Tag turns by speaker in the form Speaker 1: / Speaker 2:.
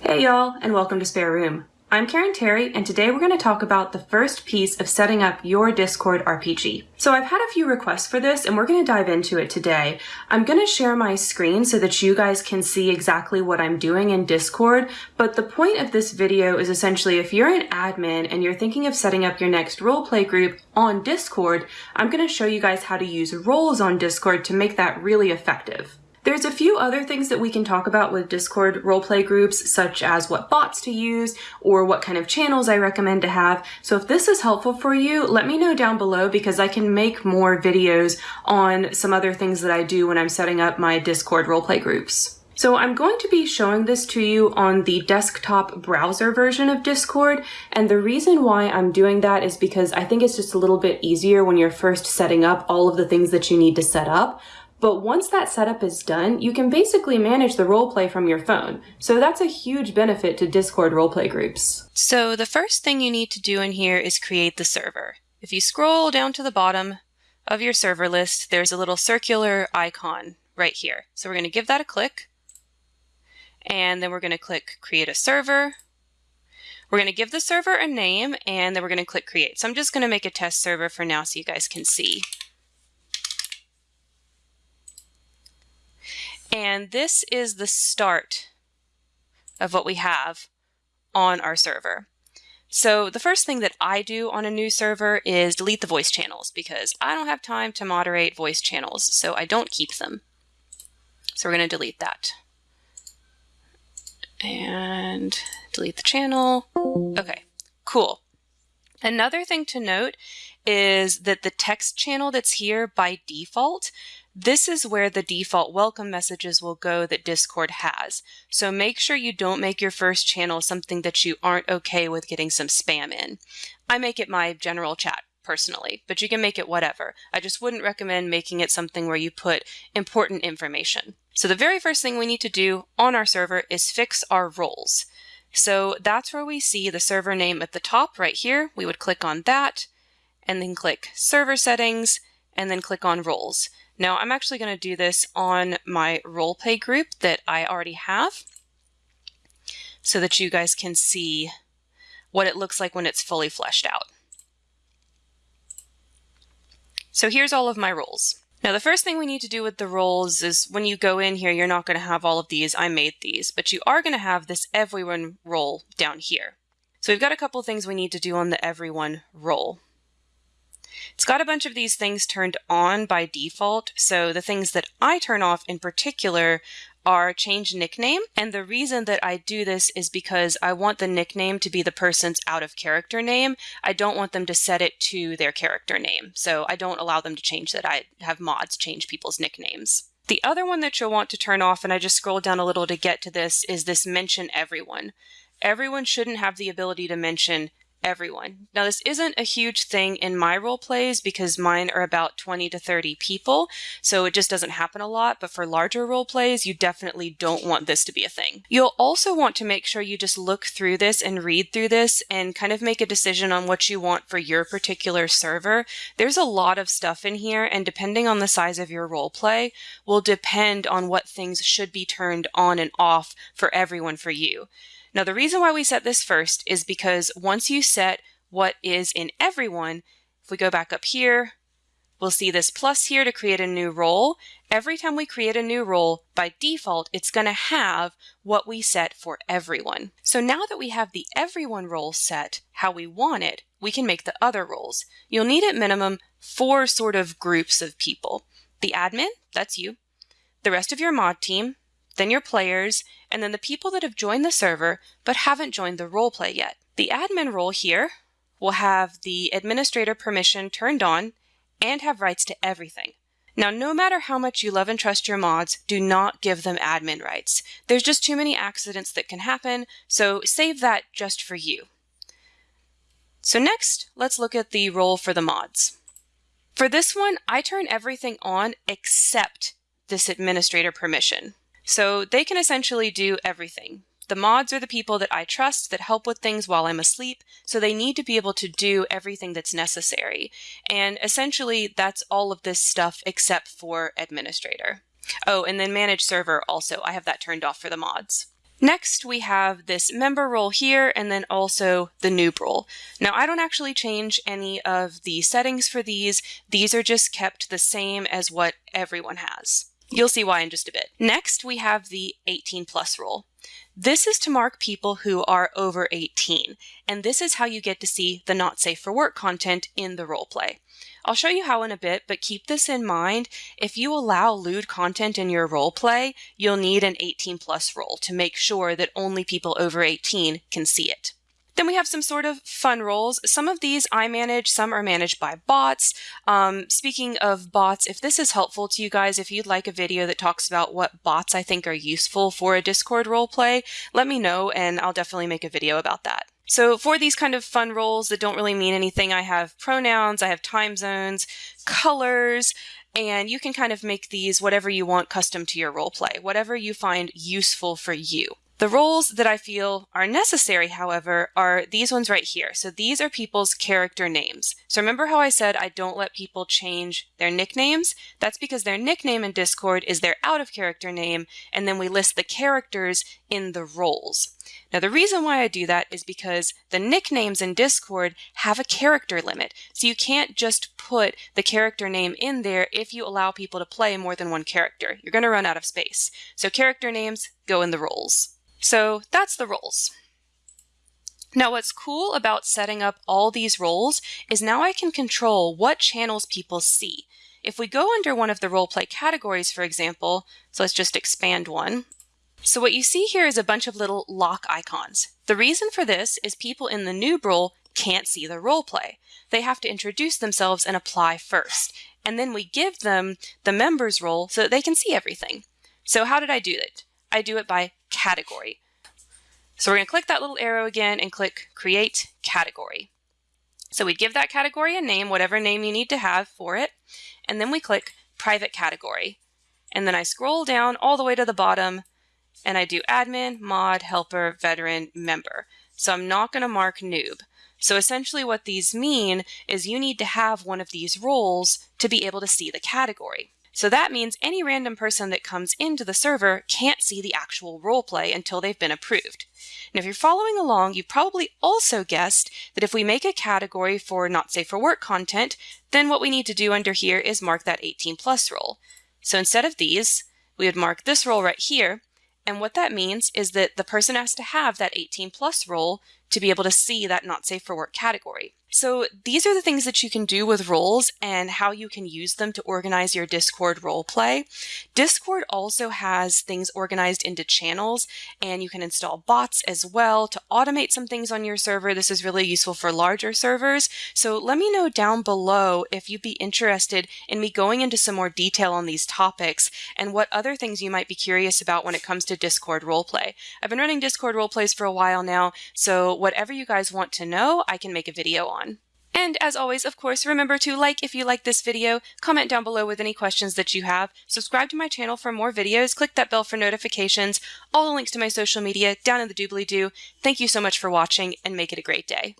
Speaker 1: Hey y'all, and welcome to Spare Room. I'm Karen Terry, and today we're going to talk about the first piece of setting up your Discord RPG. So I've had a few requests for this, and we're going to dive into it today. I'm going to share my screen so that you guys can see exactly what I'm doing in Discord, but the point of this video is essentially if you're an admin and you're thinking of setting up your next roleplay group on Discord, I'm going to show you guys how to use roles on Discord to make that really effective. There's a few other things that we can talk about with Discord roleplay groups, such as what bots to use or what kind of channels I recommend to have. So if this is helpful for you, let me know down below because I can make more videos on some other things that I do when I'm setting up my Discord roleplay groups. So I'm going to be showing this to you on the desktop browser version of Discord, and the reason why I'm doing that is because I think it's just a little bit easier when you're first setting up all of the things that you need to set up. But once that setup is done, you can basically manage the roleplay from your phone. So that's a huge benefit to Discord roleplay groups.
Speaker 2: So the first thing you need to do in here is create the server. If you scroll down to the bottom of your server list, there's a little circular icon right here. So we're going to give that a click. And then we're going to click create a server. We're going to give the server a name and then we're going to click create. So I'm just going to make a test server for now so you guys can see. And this is the start of what we have on our server. So the first thing that I do on a new server is delete the voice channels because I don't have time to moderate voice channels, so I don't keep them. So we're going to delete that. And delete the channel. Okay, cool. Another thing to note is that the text channel that's here by default this is where the default welcome messages will go that Discord has. So make sure you don't make your first channel something that you aren't okay with getting some spam in. I make it my general chat personally, but you can make it whatever. I just wouldn't recommend making it something where you put important information. So the very first thing we need to do on our server is fix our roles. So that's where we see the server name at the top right here. We would click on that and then click server settings and then click on roles. Now I'm actually going to do this on my roleplay group that I already have so that you guys can see what it looks like when it's fully fleshed out. So here's all of my roles. Now the first thing we need to do with the roles is when you go in here, you're not going to have all of these. I made these, but you are going to have this everyone role down here. So we've got a couple things we need to do on the everyone role. It's got a bunch of these things turned on by default. So the things that I turn off in particular are change nickname. And the reason that I do this is because I want the nickname to be the person's out of character name. I don't want them to set it to their character name. So I don't allow them to change that. I have mods change people's nicknames. The other one that you'll want to turn off, and I just scrolled down a little to get to this, is this mention everyone. Everyone shouldn't have the ability to mention everyone. Now, this isn't a huge thing in my role plays because mine are about 20 to 30 people, so it just doesn't happen a lot. But for larger role plays, you definitely don't want this to be a thing. You'll also want to make sure you just look through this and read through this and kind of make a decision on what you want for your particular server. There's a lot of stuff in here, and depending on the size of your role play, will depend on what things should be turned on and off for everyone for you. Now, the reason why we set this first is because once you set what is in everyone, if we go back up here, we'll see this plus here to create a new role. Every time we create a new role, by default, it's going to have what we set for everyone. So now that we have the everyone role set how we want it, we can make the other roles. You'll need at minimum four sort of groups of people. The admin, that's you. The rest of your mod team, then your players, and then the people that have joined the server but haven't joined the roleplay yet. The admin role here will have the administrator permission turned on and have rights to everything. Now, no matter how much you love and trust your mods, do not give them admin rights. There's just too many accidents that can happen, so save that just for you. So next, let's look at the role for the mods. For this one, I turn everything on except this administrator permission. So they can essentially do everything. The mods are the people that I trust that help with things while I'm asleep, so they need to be able to do everything that's necessary. And essentially, that's all of this stuff except for administrator. Oh, and then manage server also. I have that turned off for the mods. Next, we have this member role here and then also the noob role. Now, I don't actually change any of the settings for these. These are just kept the same as what everyone has. You'll see why in just a bit. Next, we have the 18 plus role. This is to mark people who are over 18, and this is how you get to see the not safe for work content in the role play. I'll show you how in a bit, but keep this in mind. If you allow lewd content in your role play, you'll need an 18 plus role to make sure that only people over 18 can see it. Then we have some sort of fun roles. Some of these I manage, some are managed by bots. Um, speaking of bots, if this is helpful to you guys, if you'd like a video that talks about what bots I think are useful for a Discord roleplay, let me know and I'll definitely make a video about that. So for these kind of fun roles that don't really mean anything, I have pronouns, I have time zones, colors, and you can kind of make these whatever you want custom to your role play, whatever you find useful for you. The roles that I feel are necessary, however, are these ones right here. So these are people's character names. So remember how I said I don't let people change their nicknames? That's because their nickname in Discord is their out of character name, and then we list the characters in the roles. Now the reason why I do that is because the nicknames in Discord have a character limit. So you can't just put the character name in there if you allow people to play more than one character. You're going to run out of space. So character names go in the roles. So that's the roles. Now what's cool about setting up all these roles is now I can control what channels people see. If we go under one of the roleplay categories, for example, so let's just expand one. So what you see here is a bunch of little lock icons. The reason for this is people in the noob role can't see the role play. They have to introduce themselves and apply first. And then we give them the members role so that they can see everything. So how did I do it? I do it by category. So we're going to click that little arrow again and click Create Category. So we give that category a name, whatever name you need to have for it, and then we click Private Category. And then I scroll down all the way to the bottom and I do admin, mod, helper, veteran, member. So I'm not going to mark noob. So essentially what these mean is you need to have one of these roles to be able to see the category. So that means any random person that comes into the server can't see the actual roleplay until they've been approved. And if you're following along, you probably also guessed that if we make a category for not safe for work content, then what we need to do under here is mark that 18 plus role. So instead of these, we would mark this role right here. And what that means is that the person has to have that 18 plus role to be able to see that not safe for work category. So these are the things that you can do with roles and how you can use them to organize your Discord role play. Discord also has things organized into channels and you can install bots as well to automate some things on your server. This is really useful for larger servers. So let me know down below if you'd be interested in me going into some more detail on these topics and what other things you might be curious about when it comes to Discord roleplay. I've been running Discord roleplays for a while now, so whatever you guys want to know, I can make a video on. And as always, of course, remember to like if you like this video, comment down below with any questions that you have, subscribe to my channel for more videos, click that bell for notifications, all the links to my social media down in the doobly-doo. Thank you so much for watching and make it a great day.